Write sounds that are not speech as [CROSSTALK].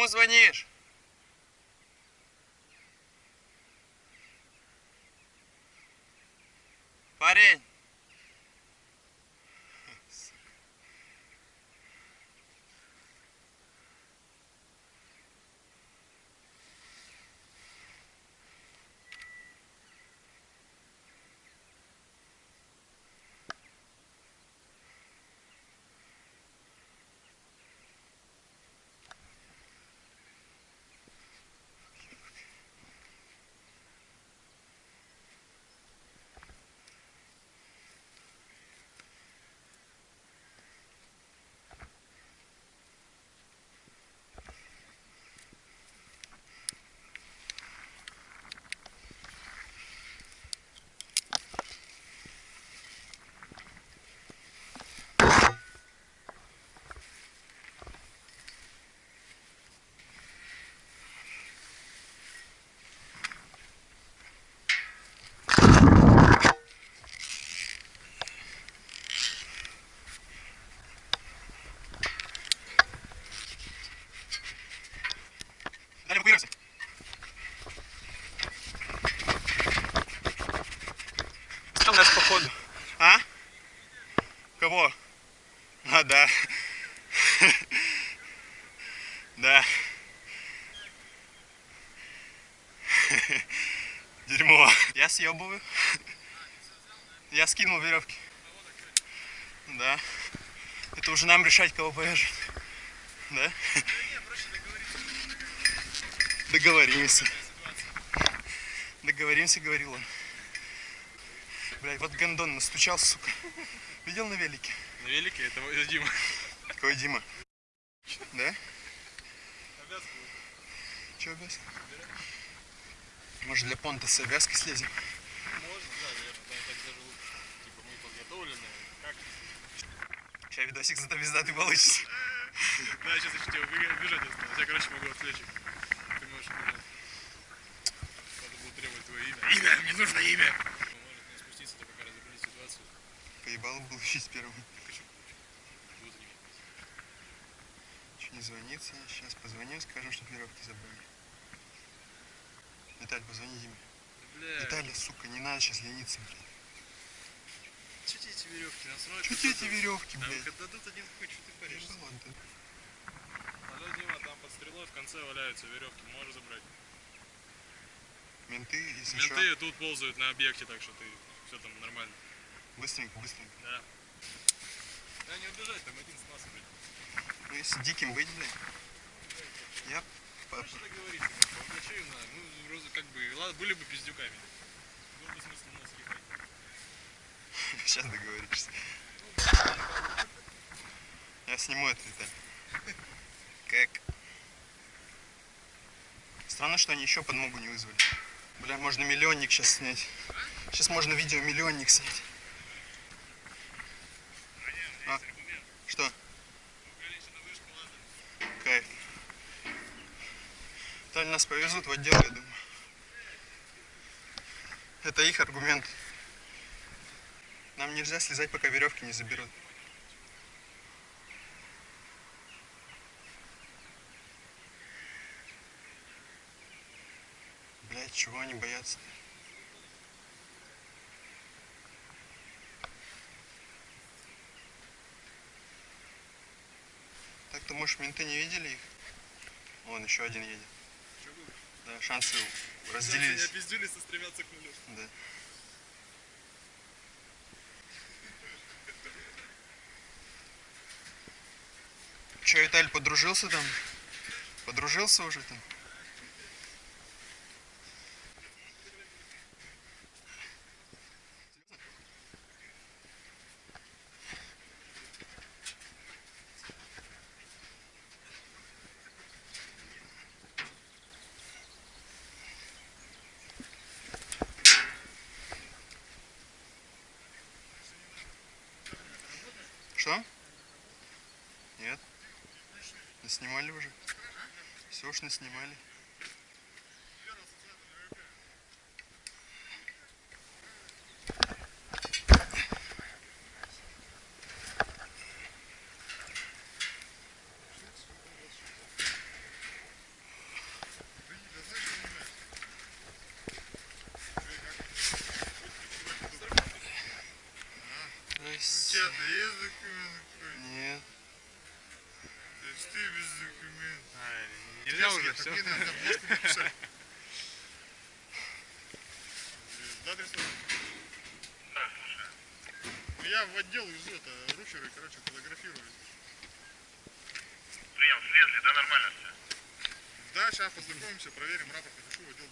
Кому звонишь? Кого? А, да. Да. Дерьмо. Я съебываю. Я скинул веревки. Да. Это уже нам решать, кого повяжет. Да? Договоримся. Договоримся, говорил он. Блядь, вот гондон настучал, сука. Видел на велике? На велике это мой Дима. Какой Дима? Да? Че обвязка? Может для понта с обвязки слезем? Можно, да, наверное, да, так даже лучше. Типа мы подготовлены. Как? Сейчас видосик зато пиздатый получится. [LAUGHS] Да, сейчас еще тебя убежать осталось. Я, короче, могу отвлечь. Ты можешь убежать. Надо было требовать твое имя. Имя! Мне нужно имя! Может не спуститься, то пока разобрались ситуацию. Поебал был. Хочу. Буду занимать. Че не звонится? Сейчас позвоню, скажем, что веревки забыли. Виталь, позвони Диме. Бля, Виталий, сука, не надо сейчас лениться, блядь. тебе эти веревки насрать? Че тебе эти веревки, блядь? когда дадут один хуй, что ты паришься? Ну ладно. Алло, Дима, там под стрелой в конце валяются веревки, можешь забрать. Менты, если Менты что, тут ползают на объекте, так что ты все там нормально. Быстренько, быстренько. Да. Да не убежать, там один с нас, блядь. Ну если диким быть, блядь. Я по- Что договориться? По ночей, на, ну, вроде как бы, ладно, были бы пиздюками. Был бы смысл нас ехать. сейчас договоришься. Я сниму это, Виталь. Как? Странно, что они еще подмогу не вызвали. Бля, можно миллионник сейчас снять. Сейчас можно видео миллионник снять. А? Что? Кайф. Виталь, нас повезут в отдел, я думаю. Это их аргумент. Нам нельзя слезать, пока веревки не заберут. Блять, чего они боятся? Так-то, может, менты не видели их? Вон, еще один едет. Да, шансы Шансы разделились. не опиздюлись, а стремятся к нулю. Да. Че, Виталь, подружился там? Подружился уже там? Что? Нет. Наснимали уже. Все уж наснимали. тебя есть документ какой? Нет. То есть ты без документов. А, Нельзя уже, все. Мне надо, можете написать. Да, Дреслав? Да, слушай. Ну я в отдел везу это ручеры, короче, фотографирую. Прием, слезли, да нормально все. Да, сейчас познакомимся, проверим, рапорт напишу в отдел.